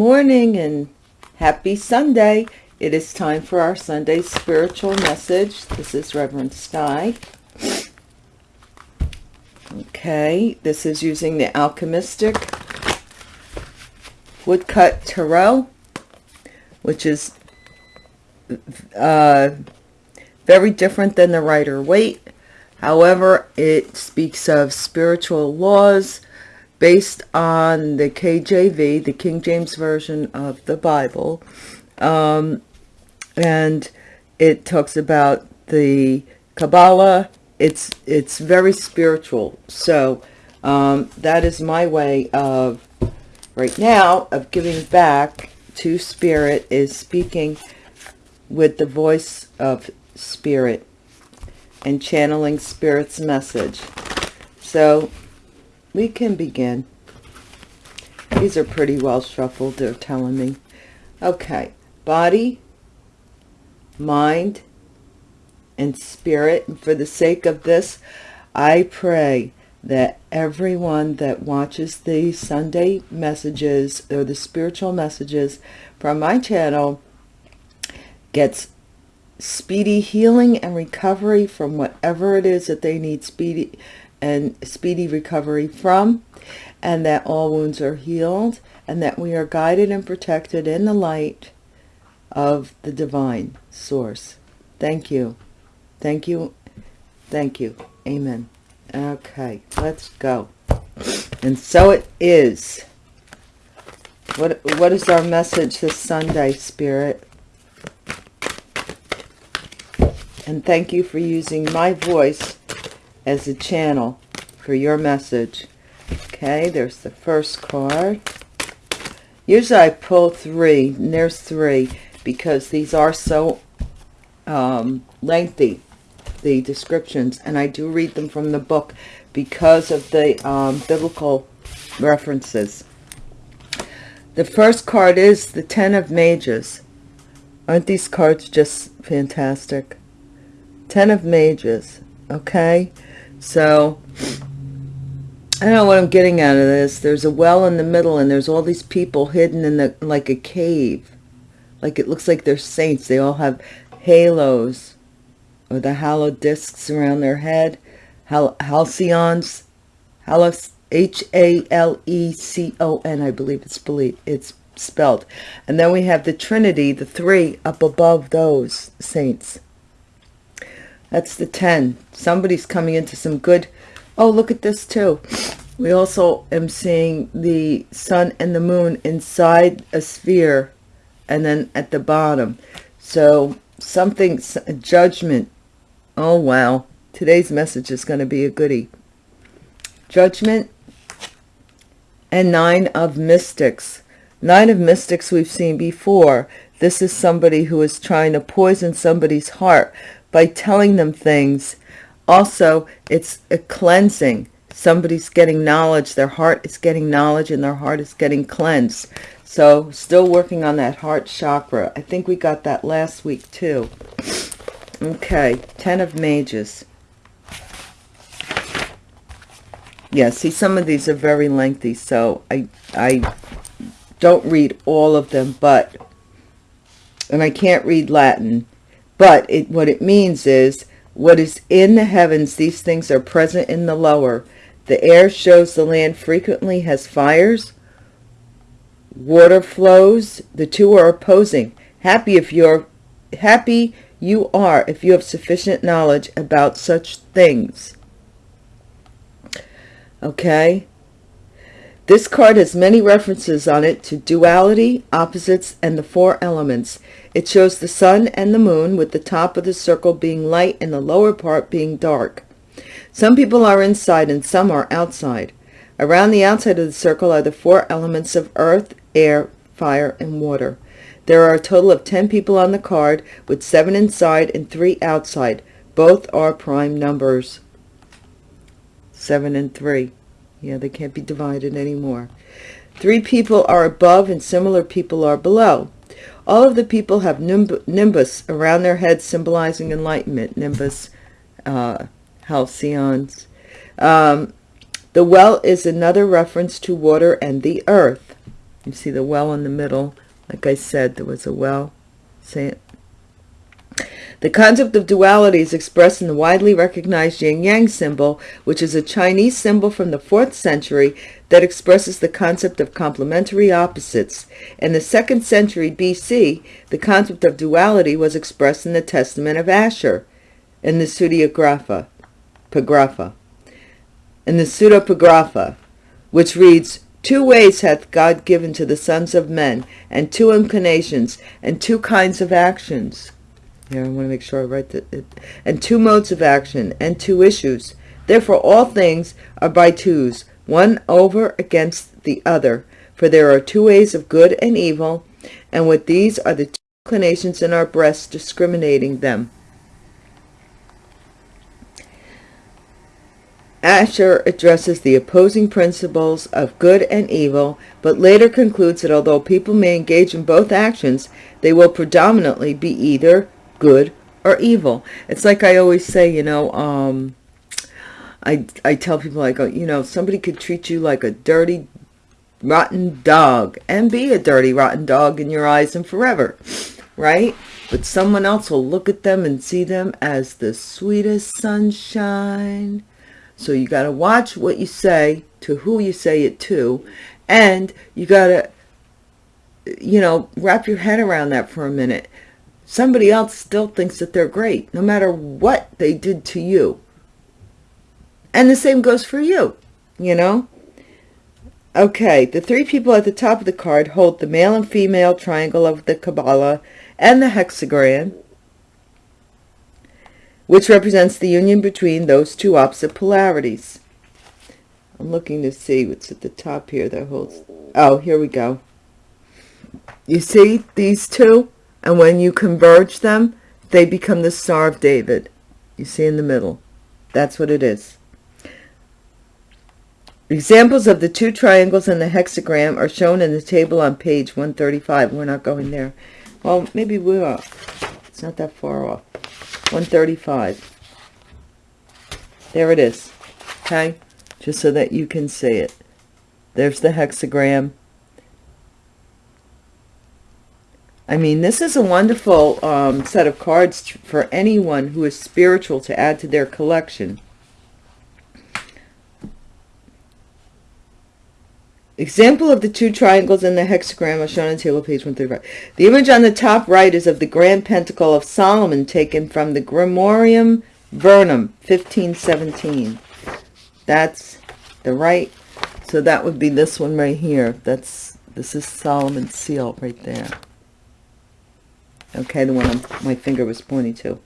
Morning and happy Sunday. It is time for our Sunday spiritual message. This is Reverend Sky. Okay, this is using the Alchemistic Woodcut Tarot, which is uh, very different than the Rider Waite. However, it speaks of spiritual laws based on the KJV, the King James Version of the Bible. Um, and it talks about the Kabbalah. It's, it's very spiritual. So um, that is my way of, right now, of giving back to Spirit is speaking with the voice of Spirit and channeling Spirit's message. So we can begin. These are pretty well shuffled, they're telling me. Okay, body, mind, and spirit. And for the sake of this, I pray that everyone that watches the Sunday messages or the spiritual messages from my channel gets speedy healing and recovery from whatever it is that they need speedy and speedy recovery from and that all wounds are healed and that we are guided and protected in the light of the divine source. Thank you. Thank you. Thank you. Amen. Okay, let's go. And so it is. What what is our message this Sunday, Spirit? And thank you for using my voice as a channel for your message. Okay, there's the first card. Usually I pull three, and there's three, because these are so um, lengthy, the descriptions, and I do read them from the book because of the um, biblical references. The first card is the Ten of Mages. Aren't these cards just fantastic? Ten of Mages, okay? So, I don't know what I'm getting out of this. There's a well in the middle and there's all these people hidden in the like a cave. Like it looks like they're saints. They all have halos or the halo discs around their head. Hal halcyons. Halos, H-A-L-E-C-O-N, I believe it's, believe, it's spelled. And then we have the Trinity, the three up above those saints. That's the 10. Somebody's coming into some good... Oh, look at this too. We also am seeing the sun and the moon inside a sphere and then at the bottom. So something, judgment. Oh, wow. Today's message is going to be a goodie. Judgment and nine of mystics. Nine of mystics we've seen before. This is somebody who is trying to poison somebody's heart by telling them things. Also, it's a cleansing. Somebody's getting knowledge. Their heart is getting knowledge and their heart is getting cleansed. So still working on that heart chakra. I think we got that last week too. Okay, Ten of Mages. Yeah, see, some of these are very lengthy, so I, I don't read all of them, but, and I can't read Latin, but it, what it means is, what is in the heavens, these things are present in the lower. The air shows the land frequently has fires. Water flows. The two are opposing. Happy if you're happy you are if you have sufficient knowledge about such things. Okay? This card has many references on it to duality, opposites, and the four elements. It shows the sun and the moon with the top of the circle being light and the lower part being dark. Some people are inside and some are outside. Around the outside of the circle are the four elements of earth, air, fire, and water. There are a total of 10 people on the card with seven inside and three outside. Both are prime numbers. Seven and three. Yeah, they can't be divided anymore. Three people are above and similar people are below. All of the people have nimbus around their heads symbolizing enlightenment. Nimbus, uh, halcyons. Um, the well is another reference to water and the earth. You see the well in the middle. Like I said, there was a well. Say it. The concept of duality is expressed in the widely recognized yin-yang symbol, which is a Chinese symbol from the 4th century that expresses the concept of complementary opposites. In the 2nd century BC, the concept of duality was expressed in the Testament of Asher, in the Pseudeographa, Pagrapha, in the Pseudepigrapha, which reads, Two ways hath God given to the sons of men, and two inclinations, and two kinds of actions. Here, I want to make sure I write that. And two modes of action, and two issues. Therefore all things are by twos, one over against the other. For there are two ways of good and evil, and with these are the two inclinations in our breasts discriminating them. Asher addresses the opposing principles of good and evil, but later concludes that although people may engage in both actions, they will predominantly be either good or evil. It's like I always say, you know, um, I, I tell people, I go, you know, somebody could treat you like a dirty, rotten dog and be a dirty, rotten dog in your eyes and forever, right? But someone else will look at them and see them as the sweetest sunshine. So you got to watch what you say to who you say it to. And you got to, you know, wrap your head around that for a minute somebody else still thinks that they're great, no matter what they did to you. And the same goes for you, you know? Okay, the three people at the top of the card hold the male and female triangle of the Kabbalah and the hexagram, which represents the union between those two opposite polarities. I'm looking to see what's at the top here that holds... Oh, here we go. You see these two? And when you converge them, they become the Star of David. You see in the middle. That's what it is. Examples of the two triangles in the hexagram are shown in the table on page 135. We're not going there. Well, maybe we are. It's not that far off. 135. There it is. Okay? Just so that you can see it. There's the hexagram. I mean, this is a wonderful um, set of cards for anyone who is spiritual to add to their collection. Example of the two triangles in the hexagram are shown on table page 135. The image on the top right is of the Grand Pentacle of Solomon taken from the Grimorium Verum 1517. That's the right. So that would be this one right here. That's This is Solomon's seal right there okay the one I'm, my finger was pointing to.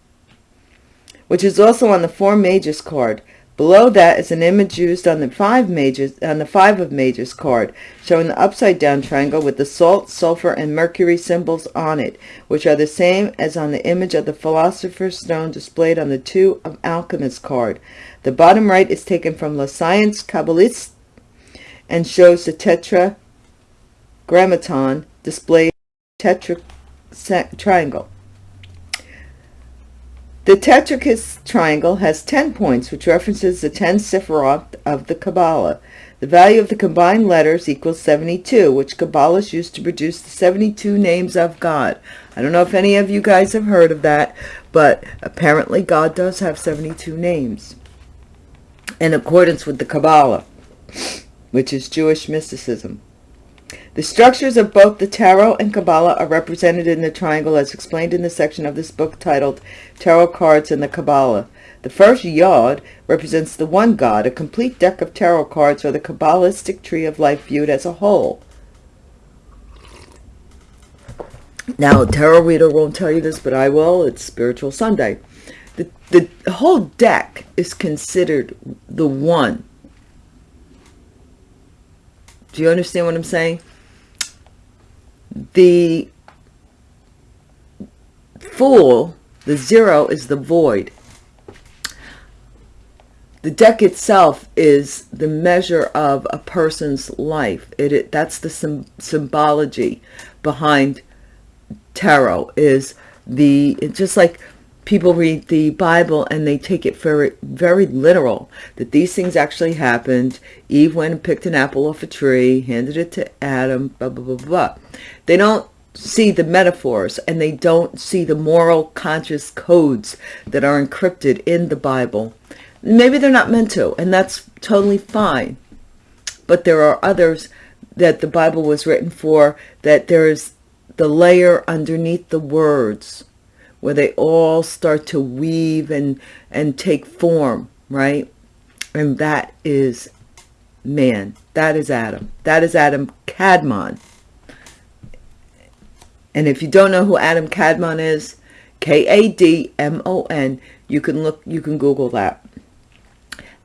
Which is also on the four mages card. Below that is an image used on the five mages on the five of mages card showing the upside down triangle with the salt sulfur and mercury symbols on it which are the same as on the image of the philosopher's stone displayed on the two of alchemist card. The bottom right is taken from La Science Kabbalist and shows the tetragrammaton displayed tetra triangle. The Tetractys triangle has 10 points, which references the 10 Sephiroth of the Kabbalah. The value of the combined letters equals 72, which Kabbalists used to produce the 72 names of God. I don't know if any of you guys have heard of that, but apparently God does have 72 names in accordance with the Kabbalah, which is Jewish mysticism. The structures of both the Tarot and Kabbalah are represented in the triangle as explained in the section of this book titled Tarot Cards and the Kabbalah. The first yod represents the one God, a complete deck of tarot cards or the Kabbalistic tree of life viewed as a whole. Now, tarot reader won't tell you this, but I will. It's Spiritual Sunday. The, the whole deck is considered the one. Do you understand what I'm saying? the fool, the zero is the void. The deck itself is the measure of a person's life. It, it that's the sim, symbology behind tarot is the just like people read the Bible and they take it very, very literal, that these things actually happened. Eve went and picked an apple off a tree, handed it to Adam, blah, blah, blah, blah. They don't see the metaphors and they don't see the moral conscious codes that are encrypted in the Bible. Maybe they're not meant to, and that's totally fine. But there are others that the Bible was written for, that there's the layer underneath the words where they all start to weave and, and take form, right? And that is man. That is Adam. That is Adam Kadmon. And if you don't know who Adam Kadmon is, K-A-D-M-O-N, you can look, you can Google that.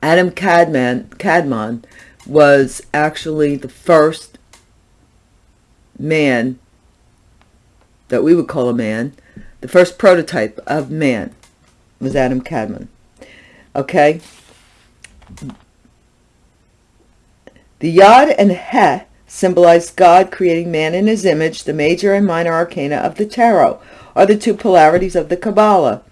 Adam Kadmon, Kadmon was actually the first man that we would call a man, the first prototype of man was Adam Kadmon. Okay? The Yod and He symbolize God creating man in his image. The major and minor arcana of the tarot are the two polarities of the Kabbalah.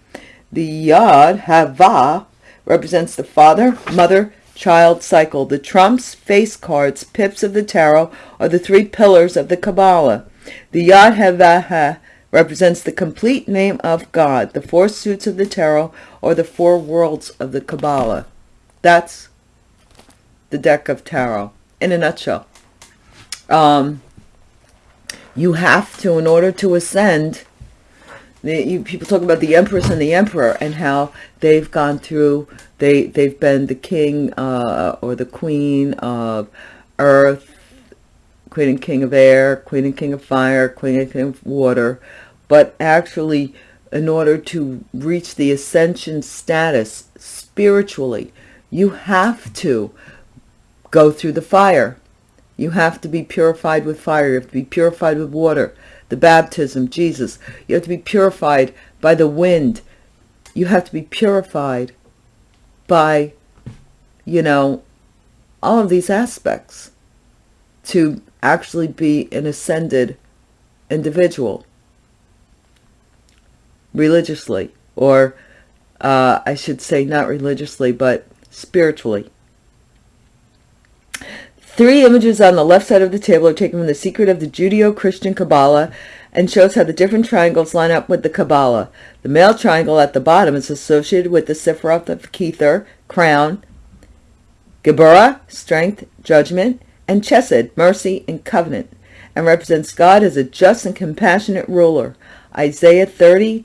The Yod, Hava, represents the father, mother, child cycle. The trumps, face cards, pips of the tarot are the three pillars of the Kabbalah. The Yod Havaha represents the complete name of God. The four suits of the tarot or the four worlds of the Kabbalah. That's the deck of tarot in a nutshell. Um, you have to, in order to ascend, the, you, people talk about the empress and the emperor and how they've gone through, they, they've been the king uh, or the queen of earth, queen and king of air, queen and king of fire, queen and king of water. But actually, in order to reach the ascension status spiritually, you have to go through the fire. You have to be purified with fire. You have to be purified with water. The baptism, Jesus. You have to be purified by the wind. You have to be purified by, you know, all of these aspects to actually be an ascended individual religiously or uh, I should say not religiously but spiritually Three images on the left side of the table are taken from the Secret of the Judeo-Christian Kabbalah and shows how the different triangles line up with the Kabbalah. The male triangle at the bottom is associated with the Sephiroth of Kether, crown, Geburah, strength, judgment, and Chesed, mercy and covenant, and represents God as a just and compassionate ruler. Isaiah 30,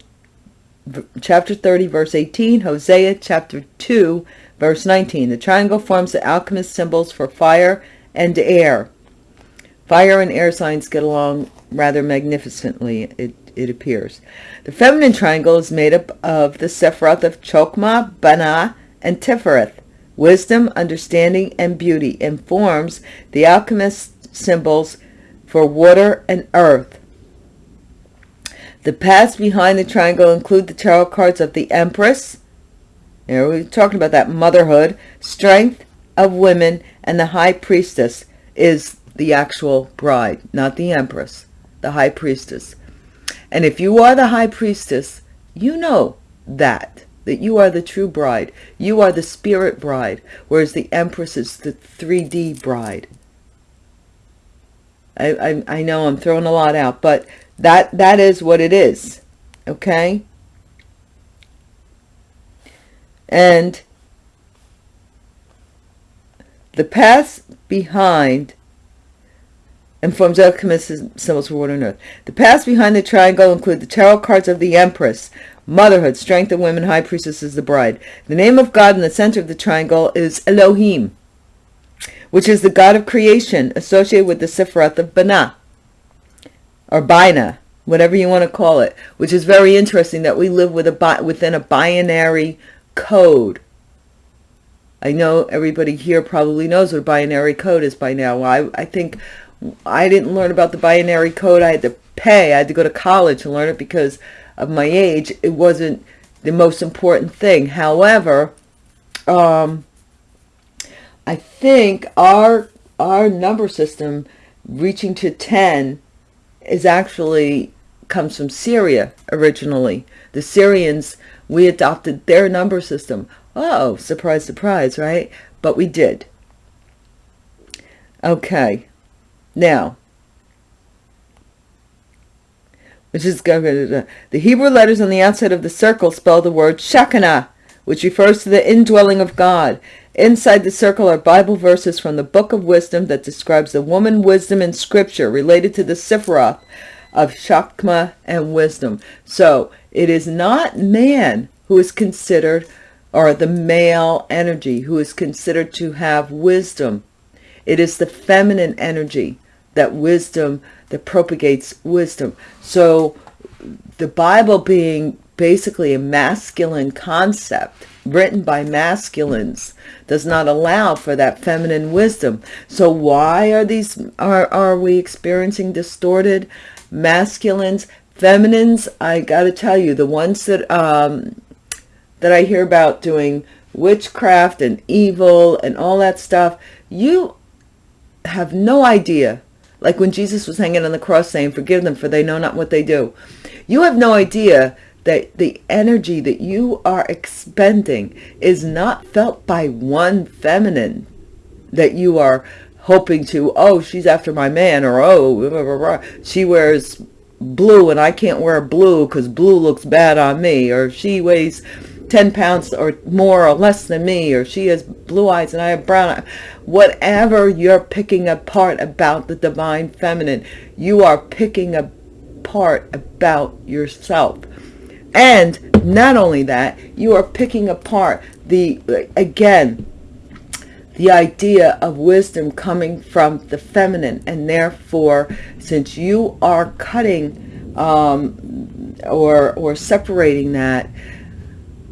chapter 30, verse 18, Hosea chapter 2, verse 19. The triangle forms the alchemist symbols for fire and air. Fire and air signs get along rather magnificently, it, it appears. The feminine triangle is made up of the Sephiroth of Chokmah, Bana, and Tifereth. Wisdom, understanding, and beauty, informs the alchemist symbols for water and earth. The paths behind the triangle include the tarot cards of the Empress. There we're talking about that motherhood, strength, of women and the high priestess is the actual bride, not the empress, the high priestess. And if you are the high priestess, you know that, that you are the true bride. You are the spirit bride, whereas the empress is the 3D bride. I, I, I know I'm throwing a lot out, but that that is what it is, okay? And the paths behind and forms alchemist symbols for water and earth. The paths behind the triangle include the tarot cards of the Empress, motherhood, strength of women, high priestess is the bride. The name of God in the center of the triangle is Elohim, which is the God of creation associated with the Sephiroth of Bana, or Bina, whatever you want to call it, which is very interesting that we live with a within a binary code I know everybody here probably knows what binary code is by now. I, I think I didn't learn about the binary code. I had to pay. I had to go to college to learn it because of my age. It wasn't the most important thing. However, um, I think our our number system reaching to 10 is actually comes from Syria originally. The Syrians We adopted their number system. Oh, surprise, surprise, right? But we did. Okay. Now, which is uh, the Hebrew letters on the outside of the circle spell the word Shekinah, which refers to the indwelling of God. Inside the circle are Bible verses from the Book of Wisdom that describes the woman wisdom in Scripture related to the Sifra of Chokmah and wisdom. So it is not man who is considered, or the male energy who is considered to have wisdom. It is the feminine energy that wisdom that propagates wisdom. So the Bible being basically a masculine concept written by masculines does not allow for that feminine wisdom. So why are these are are we experiencing distorted masculines, feminines? I got to tell you, the ones that um that I hear about doing witchcraft and evil and all that stuff, you have no idea like when Jesus was hanging on the cross saying, forgive them for they know not what they do. You have no idea that the energy that you are expending is not felt by one feminine that you are hoping to, oh, she's after my man, or oh, blah, blah, blah. she wears blue and I can't wear blue because blue looks bad on me, or she weighs 10 pounds or more or less than me, or she has blue eyes and I have brown eyes. Whatever you're picking apart about the divine feminine, you are picking apart about yourself. And not only that, you are picking apart the, again, the idea of wisdom coming from the feminine. And therefore, since you are cutting um, or, or separating that,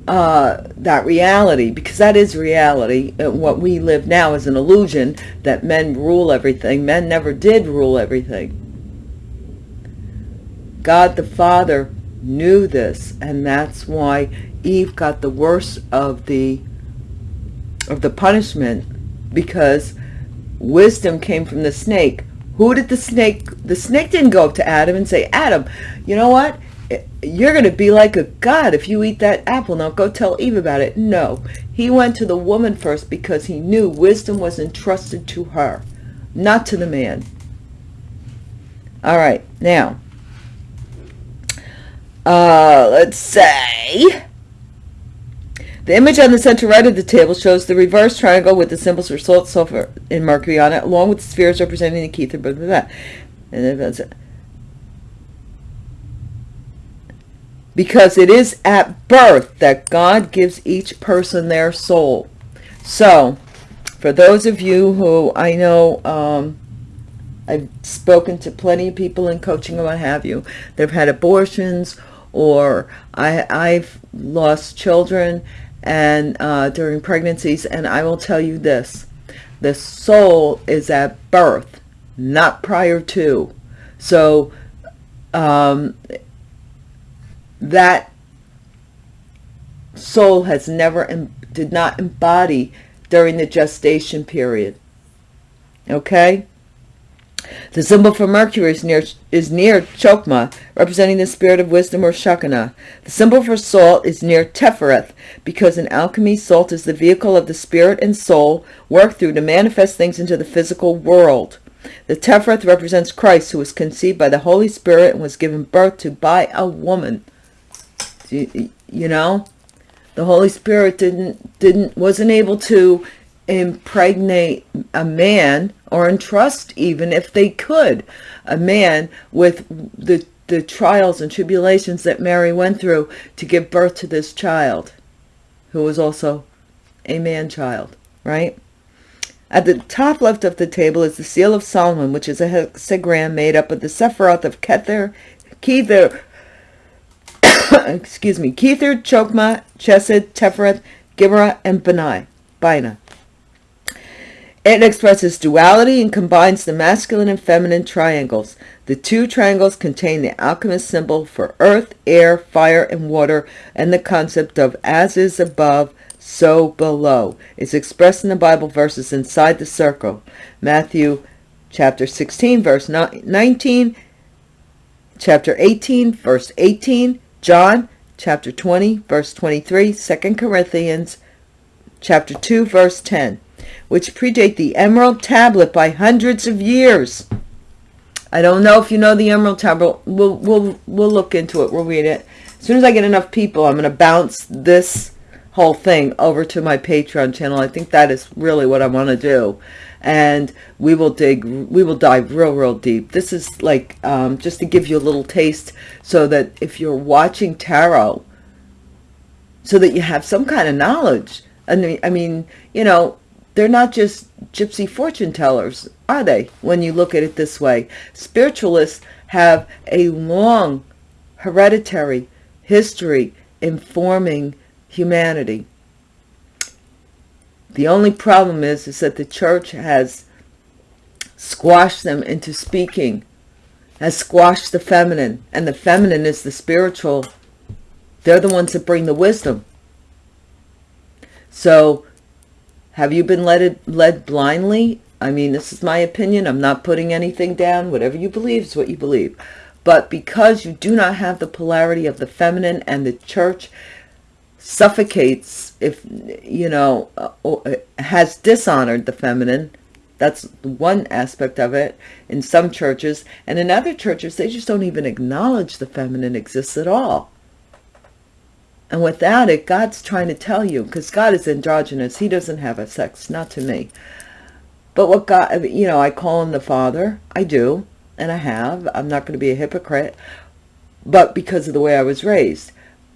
uh, that reality, because that is reality. Uh, what we live now is an illusion that men rule everything. Men never did rule everything. God the Father knew this, and that's why Eve got the worst of the of the punishment, because wisdom came from the snake. Who did the snake? The snake didn't go up to Adam and say, Adam, you know what? You're going to be like a god if you eat that apple. Now go tell Eve about it. No, he went to the woman first because he knew wisdom was entrusted to her, not to the man. All right, now, uh, let's say the image on the center right of the table shows the reverse triangle with the symbols for salt, sulfur, and mercury on it, along with the spheres representing the kether, blah, blah, blah. And then that's it. Because it is at birth that God gives each person their soul. So, for those of you who I know, um, I've spoken to plenty of people in coaching and what have you, they've had abortions or I, I've lost children and uh, during pregnancies, and I will tell you this, the soul is at birth, not prior to. So, um, that soul has never did not embody during the gestation period okay the symbol for Mercury is near is near Chokma, representing the spirit of wisdom or Shekinah. The symbol for salt is near Tefereth, because in alchemy, salt is the vehicle of the spirit and soul worked through to manifest things into the physical world. The Tefereth represents Christ, who was conceived by the Holy Spirit and was given birth to by a woman you, you know? The holy spirit didn't didn't wasn't able to impregnate a man or entrust even if they could a man with the the trials and tribulations that Mary went through to give birth to this child who was also a man child right? At the top left of the table is the seal of Solomon which is a hexagram made up of the Sephiroth of Kether Kether excuse me, Kether, Chokma, Chesed, Tefereth, Gibra, and Benai, Bina. It expresses duality and combines the masculine and feminine triangles. The two triangles contain the alchemist symbol for earth, air, fire, and water, and the concept of as is above, so below. It's expressed in the Bible verses inside the circle. Matthew chapter 16, verse 19, chapter 18, verse 18, John chapter 20, verse 23, 2 Corinthians chapter 2, verse 10, which predate the Emerald Tablet by hundreds of years. I don't know if you know the Emerald Tablet. We'll, we'll, we'll look into it. We'll read it. As soon as I get enough people, I'm going to bounce this whole thing over to my Patreon channel. I think that is really what I want to do. And we will dig, we will dive real, real deep. This is like, um, just to give you a little taste so that if you're watching tarot, so that you have some kind of knowledge. Mean, I mean, you know, they're not just gypsy fortune tellers, are they? When you look at it this way, spiritualists have a long hereditary history informing humanity. The only problem is, is that the church has squashed them into speaking, has squashed the feminine, and the feminine is the spiritual. They're the ones that bring the wisdom. So, have you been led, led blindly? I mean, this is my opinion. I'm not putting anything down. Whatever you believe is what you believe. But because you do not have the polarity of the feminine and the church suffocates if you know uh, uh, has dishonored the feminine. That's one aspect of it in some churches. And in other churches they just don't even acknowledge the feminine exists at all. And without it god's trying to tell you because god is androgynous. He doesn't have a sex not to me. But what god you know i call him the father. I do and i have. I'm not going to be a hypocrite. But because of the way i was raised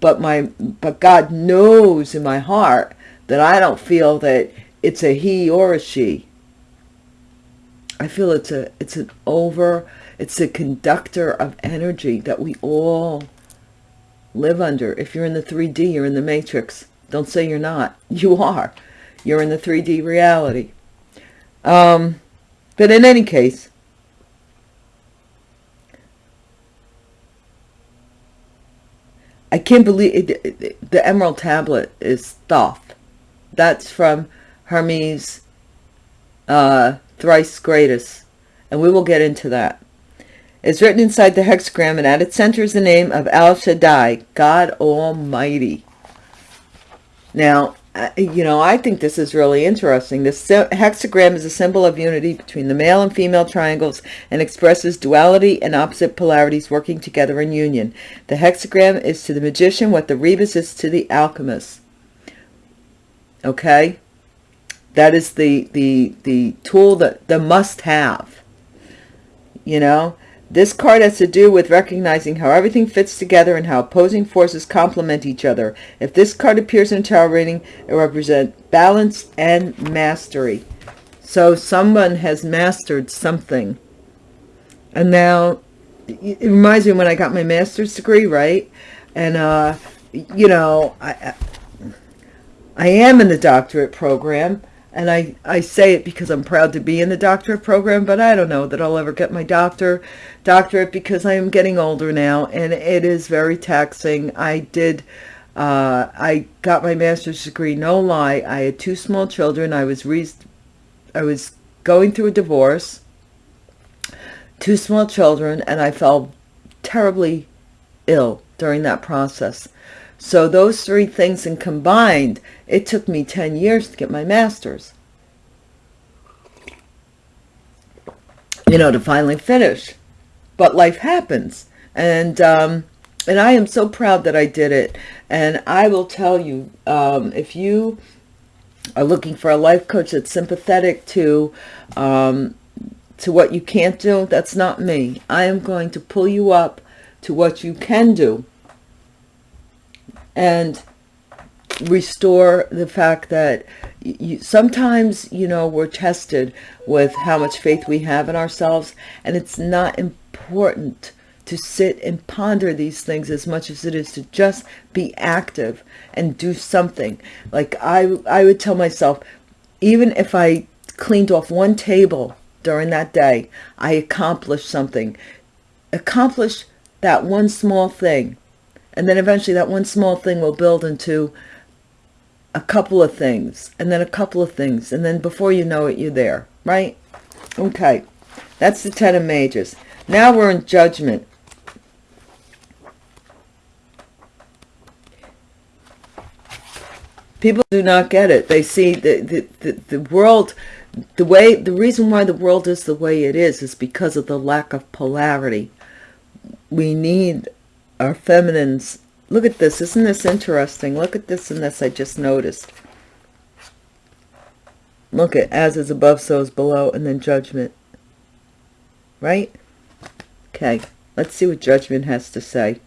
but my but God knows in my heart that I don't feel that it's a he or a she. I feel it's a it's an over it's a conductor of energy that we all live under. If you're in the 3D, you're in the matrix. Don't say you're not. You are. You're in the 3D reality. Um, but in any case, I can't believe it, the Emerald Tablet is Thoth. That's from Hermes uh, Thrice Greatest. And we will get into that. It's written inside the hexagram and at its center is the name of Al Shaddai, God Almighty. Now, you know, I think this is really interesting. This hexagram is a symbol of unity between the male and female triangles and expresses duality and opposite polarities working together in union. The hexagram is to the magician what the rebis is to the alchemist. Okay? That is the, the, the tool that the must have. You know? This card has to do with recognizing how everything fits together and how opposing forces complement each other. If this card appears in a tarot reading, it represents balance and mastery. So someone has mastered something. And now, it reminds me when I got my master's degree, right? And, uh, you know, I, I am in the doctorate program and I, I say it because I'm proud to be in the doctorate program, but I don't know that I'll ever get my doctor doctorate because I am getting older now and it is very taxing. I did, uh, I got my master's degree, no lie. I had two small children. I was, I was going through a divorce, two small children, and I fell terribly ill during that process. So those three things and combined, it took me 10 years to get my master's. You know, to finally finish. But life happens. And, um, and I am so proud that I did it. And I will tell you, um, if you are looking for a life coach that's sympathetic to, um, to what you can't do, that's not me. I am going to pull you up to what you can do and restore the fact that you, sometimes, you know, we're tested with how much faith we have in ourselves, and it's not important to sit and ponder these things as much as it is to just be active and do something. Like I, I would tell myself, even if I cleaned off one table during that day, I accomplished something. Accomplish that one small thing and then eventually that one small thing will build into a couple of things, and then a couple of things, and then before you know it, you're there, right? Okay, that's the Ten of Mages. Now we're in Judgment. people do not get it they see the, the the, the world the way the reason why the world is the way it is is because of the lack of polarity we need our feminines look at this isn't this interesting look at this and this i just noticed look at as is above so is below and then judgment right okay let's see what judgment has to say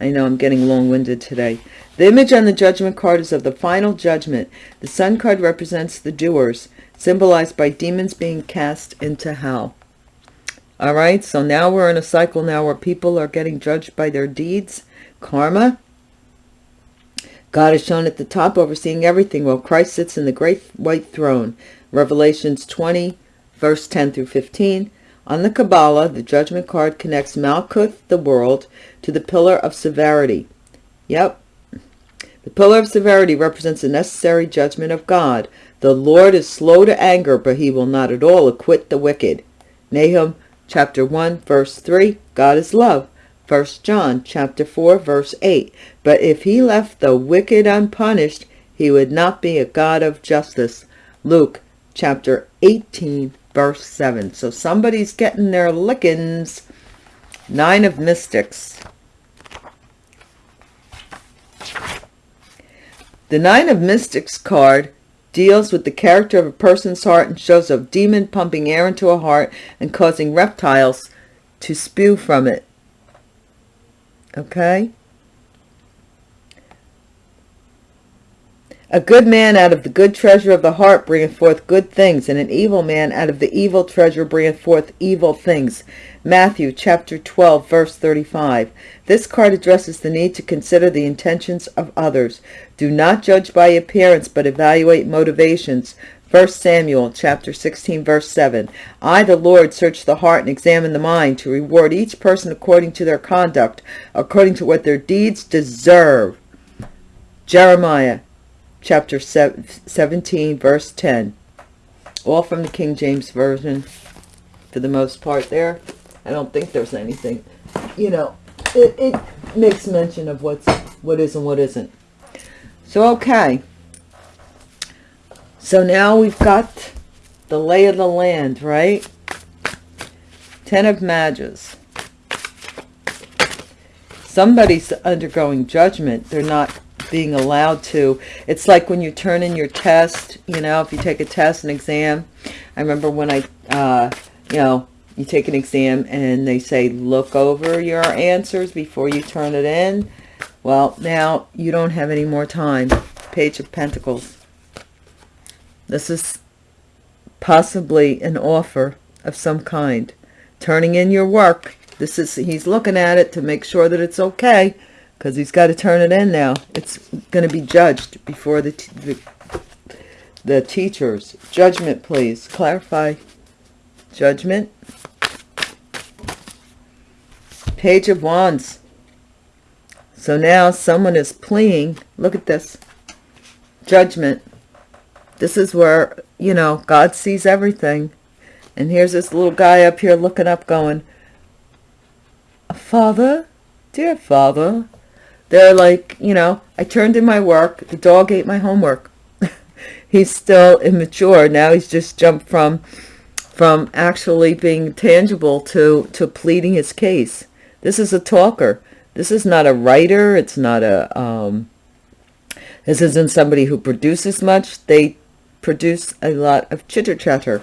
I know I'm getting long-winded today. The image on the judgment card is of the final judgment. The sun card represents the doers, symbolized by demons being cast into hell. All right, so now we're in a cycle now where people are getting judged by their deeds, karma. God is shown at the top, overseeing everything, while Christ sits in the great white throne. Revelations 20, verse 10 through 15. On the Kabbalah, the judgment card connects Malkuth, the world, to the pillar of severity. Yep. The pillar of severity represents the necessary judgment of God. The Lord is slow to anger, but he will not at all acquit the wicked. Nahum chapter 1 verse 3, God is love. 1 John chapter 4 verse 8, but if he left the wicked unpunished, he would not be a God of justice. Luke chapter 18 verse 7. So somebody's getting their lickings. Nine of Mystics. The Nine of Mystics card deals with the character of a person's heart and shows a demon pumping air into a heart and causing reptiles to spew from it. Okay? A good man out of the good treasure of the heart bringeth forth good things, and an evil man out of the evil treasure bringeth forth evil things. Matthew chapter 12, verse 35. This card addresses the need to consider the intentions of others. Do not judge by appearance, but evaluate motivations. 1 Samuel chapter 16 verse 7 I the Lord search the heart and examine the mind to reward each person according to their conduct according to what their deeds deserve Jeremiah chapter 17, verse 10. All from the King James Version for the most part there. I don't think there's anything, you know, it, it makes mention of what's what is and what isn't. So, okay. So now we've got the lay of the land, right? Ten of Mages. Somebody's undergoing judgment. They're not being allowed to. It's like when you turn in your test, you know, if you take a test, an exam. I remember when I, uh, you know, you take an exam and they say, look over your answers before you turn it in. Well, now you don't have any more time. Page of Pentacles. This is possibly an offer of some kind. Turning in your work. This is, he's looking at it to make sure that it's okay because he's got to turn it in now. It's going to be judged before the, the, the teachers. Judgment, please. Clarify. Judgment. Page of Wands. So now someone is pleading. Look at this. Judgment. This is where, you know, God sees everything. And here's this little guy up here looking up going, Father, dear Father, they're like, you know, I turned in my work. The dog ate my homework. he's still immature. Now he's just jumped from from actually being tangible to, to pleading his case. This is a talker. This is not a writer. It's not a, um, this isn't somebody who produces much. They produce a lot of chitter chatter.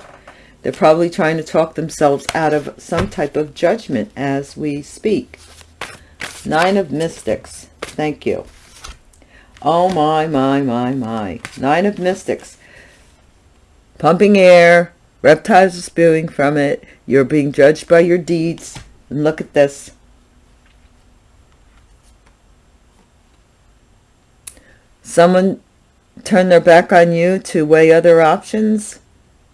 They're probably trying to talk themselves out of some type of judgment as we speak. Nine of Mystics. Thank you. Oh my, my, my, my. Nine of Mystics. Pumping air. Reptiles are spewing from it. You're being judged by your deeds. And look at this. Someone turned their back on you to weigh other options.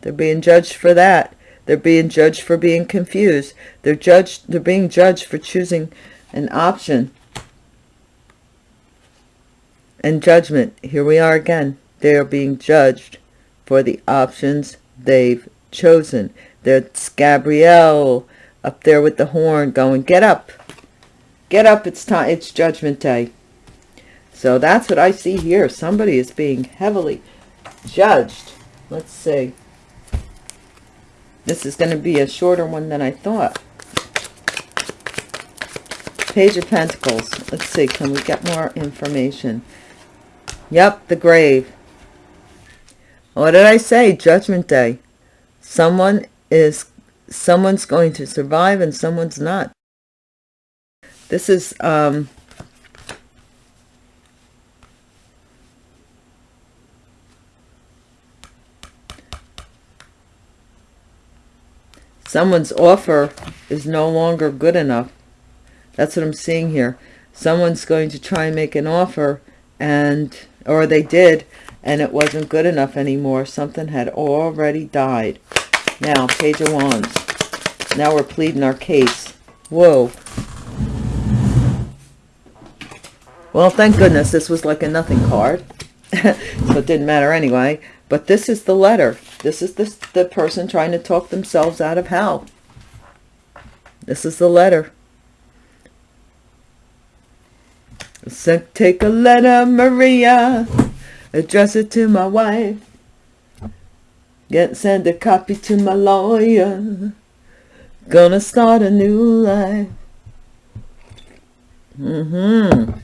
They're being judged for that. They're being judged for being confused. They're judged. They're being judged for choosing an option and judgment. Here we are again. They are being judged for the options they've chosen. That's Gabriel up there with the horn going, get up. Get up, it's time, it's judgment day. So that's what I see here. Somebody is being heavily judged. Let's see. This is going to be a shorter one than I thought. Page of Pentacles. Let's see. Can we get more information? Yep, the grave. What did I say? Judgment Day. Someone is, someone's going to survive and someone's not. This is, um, someone's offer is no longer good enough. That's what I'm seeing here. Someone's going to try and make an offer and, or they did, and it wasn't good enough anymore. Something had already died. Now, Page of Wands. Now we're pleading our case. Whoa. Well, thank goodness this was like a nothing card. so it didn't matter anyway. But this is the letter. This is the, the person trying to talk themselves out of hell. This is the letter. Take a letter, Maria. Address it to my wife. Get send a copy to my lawyer. Gonna start a new life. Mm-hmm.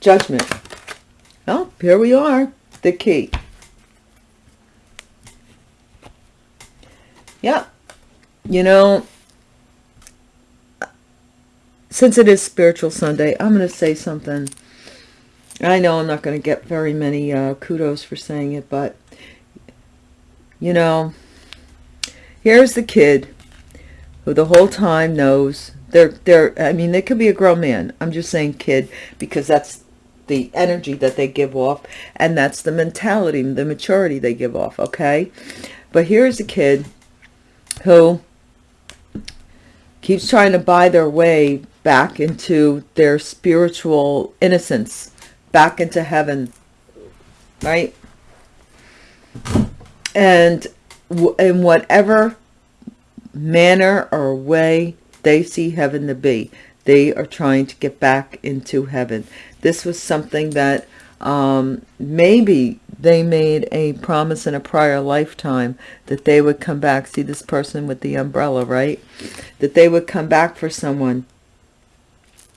Judgment. Well, here we are the key. Yeah. You know, since it is Spiritual Sunday, I'm going to say something. I know I'm not going to get very many uh, kudos for saying it, but, you know, here's the kid who the whole time knows they're, they're, I mean, they could be a grown man. I'm just saying kid because that's the energy that they give off and that's the mentality the maturity they give off okay but here's a kid who keeps trying to buy their way back into their spiritual innocence back into heaven right? And in whatever manner or way they see heaven to be they are trying to get back into heaven. This was something that um, maybe they made a promise in a prior lifetime that they would come back. See this person with the umbrella, right? That they would come back for someone.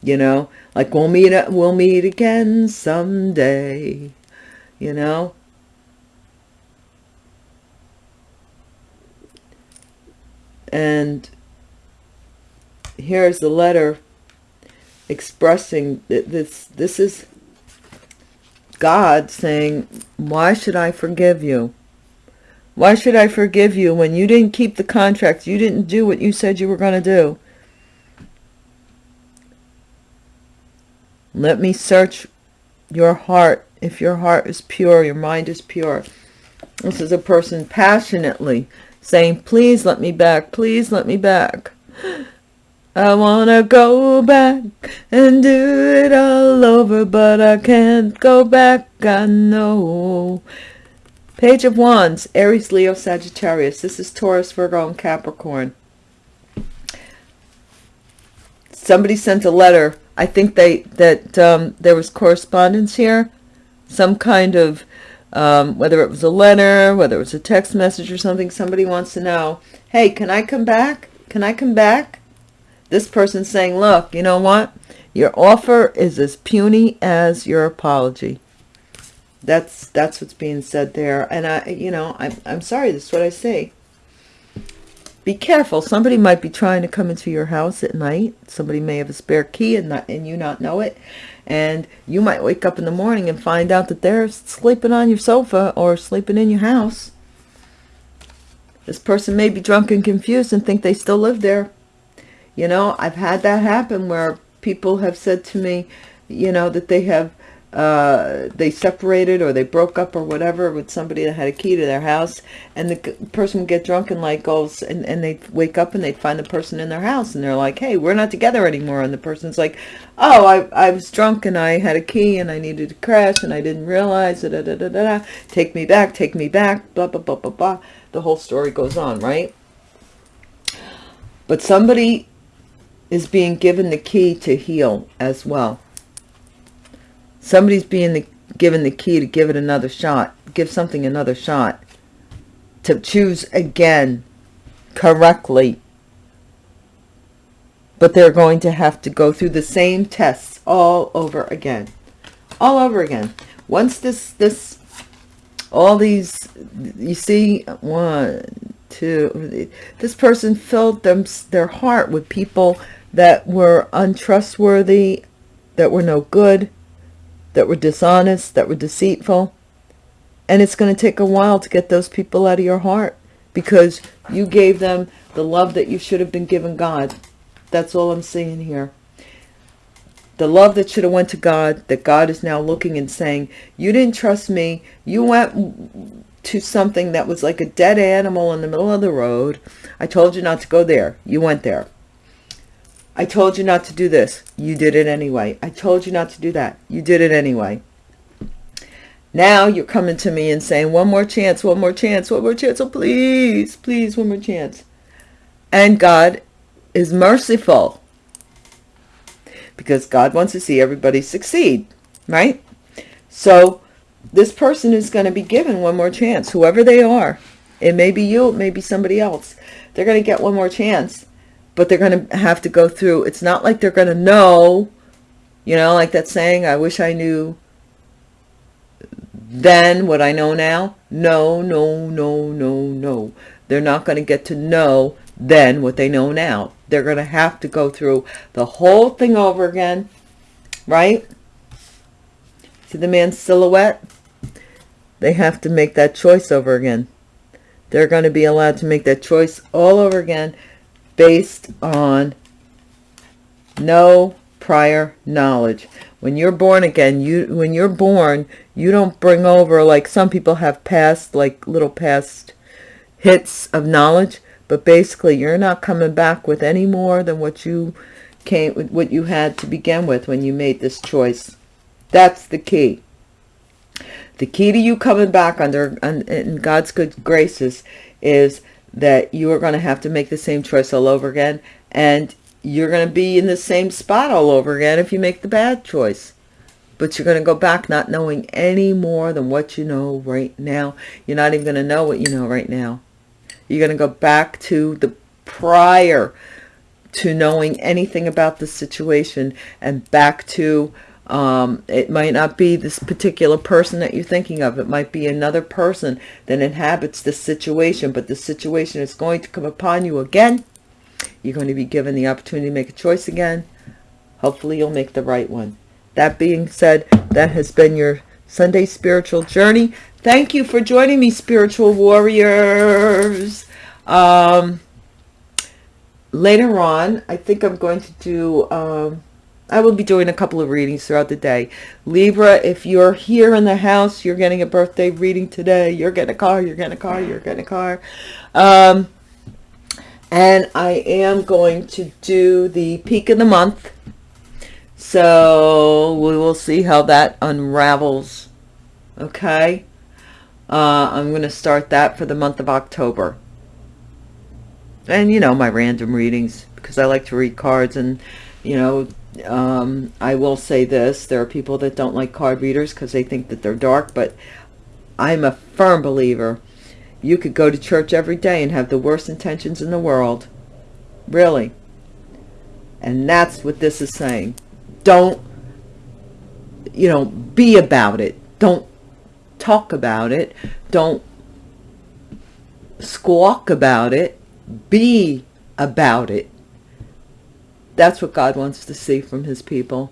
You know, like we'll meet, we'll meet again someday. You know, and here's the letter expressing that this this is God saying why should I forgive you? Why should I forgive you when you didn't keep the contract? You didn't do what you said you were going to do. Let me search your heart. If your heart is pure your mind is pure. This is a person passionately saying please let me back. Please let me back I wanna go back and do it all over, but I can't go back, I know. Page of Wands, Aries, Leo, Sagittarius. This is Taurus, Virgo, and Capricorn. Somebody sent a letter. I think they that um, there was correspondence here. Some kind of, um, whether it was a letter, whether it was a text message or something. Somebody wants to know, hey, can I come back? Can I come back? This person saying, look, you know what? Your offer is as puny as your apology. That's that's what's being said there. And I, you know, I'm, I'm sorry. This is what I say. Be careful. Somebody might be trying to come into your house at night. Somebody may have a spare key and not and you not know it. And you might wake up in the morning and find out that they're sleeping on your sofa or sleeping in your house. This person may be drunk and confused and think they still live there. You know, I've had that happen where people have said to me, you know, that they have, uh, they separated or they broke up or whatever with somebody that had a key to their house and the person would get drunk and like goes and, and they wake up and they find the person in their house and they're like, hey, we're not together anymore. And the person's like, oh, I, I was drunk and I had a key and I needed to crash and I didn't realize, da, da, da, da, da, take me back, take me back, blah, blah, blah, blah, blah. The whole story goes on, right? But somebody is being given the key to heal as well. Somebody's being the, given the key to give it another shot. Give something another shot. To choose again correctly. But they're going to have to go through the same tests all over again. All over again. Once this, this, all these, you see, one, two, this person filled them, their heart with people that were untrustworthy, that were no good, that were dishonest, that were deceitful. And it's going to take a while to get those people out of your heart because you gave them the love that you should have been given God. That's all I'm saying here. The love that should have went to God, that God is now looking and saying, you didn't trust me. You went to something that was like a dead animal in the middle of the road. I told you not to go there. You went there. I told you not to do this. You did it anyway. I told you not to do that. You did it anyway. Now you're coming to me and saying, one more chance, one more chance, one more chance. Oh, please, please, one more chance. And God is merciful because God wants to see everybody succeed, right? So this person is going to be given one more chance, whoever they are. It may be you, it may be somebody else. They're going to get one more chance but they're going to have to go through. It's not like they're going to know, you know, like that saying, I wish I knew then what I know now. No, no, no, no, no. They're not going to get to know then what they know now. They're going to have to go through the whole thing over again, right? See the man's silhouette? They have to make that choice over again. They're going to be allowed to make that choice all over again based on no prior knowledge. When you're born again you when you're born you don't bring over like some people have past like little past hits of knowledge but basically you're not coming back with any more than what you came what you had to begin with when you made this choice. That's the key. The key to you coming back under in god's good graces is that you are going to have to make the same choice all over again and you're going to be in the same spot all over again if you make the bad choice. But you're going to go back not knowing any more than what you know right now. You're not even going to know what you know right now. You're going to go back to the prior to knowing anything about the situation and back to um, it might not be this particular person that you're thinking of. It might be another person that inhabits this situation, but the situation is going to come upon you again. You're going to be given the opportunity to make a choice again. Hopefully you'll make the right one. That being said, that has been your Sunday spiritual journey. Thank you for joining me, spiritual warriors. Um, later on, I think I'm going to do... Um, I will be doing a couple of readings throughout the day. Libra, if you're here in the house, you're getting a birthday reading today. You're getting a car, you're getting a car, you're getting a car. Um, and I am going to do the peak of the month. So we will see how that unravels. Okay. Uh, I'm going to start that for the month of October. And, you know, my random readings because I like to read cards and, you know, um, I will say this, there are people that don't like card readers because they think that they're dark, but I'm a firm believer. You could go to church every day and have the worst intentions in the world. Really. And that's what this is saying. Don't, you know, be about it. Don't talk about it. Don't squawk about it. Be about it. That's what God wants to see from his people.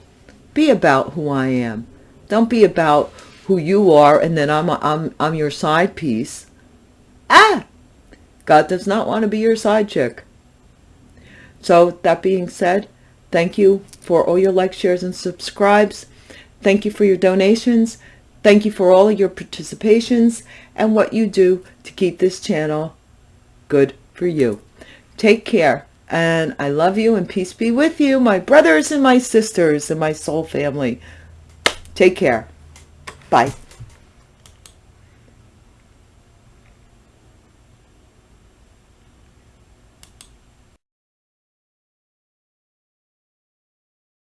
Be about who I am. Don't be about who you are and then I'm, I'm, I'm your side piece. Ah! God does not want to be your side chick. So that being said, thank you for all your likes, shares, and subscribes. Thank you for your donations. Thank you for all of your participations and what you do to keep this channel good for you. Take care. And I love you and peace be with you, my brothers and my sisters and my soul family. Take care. Bye.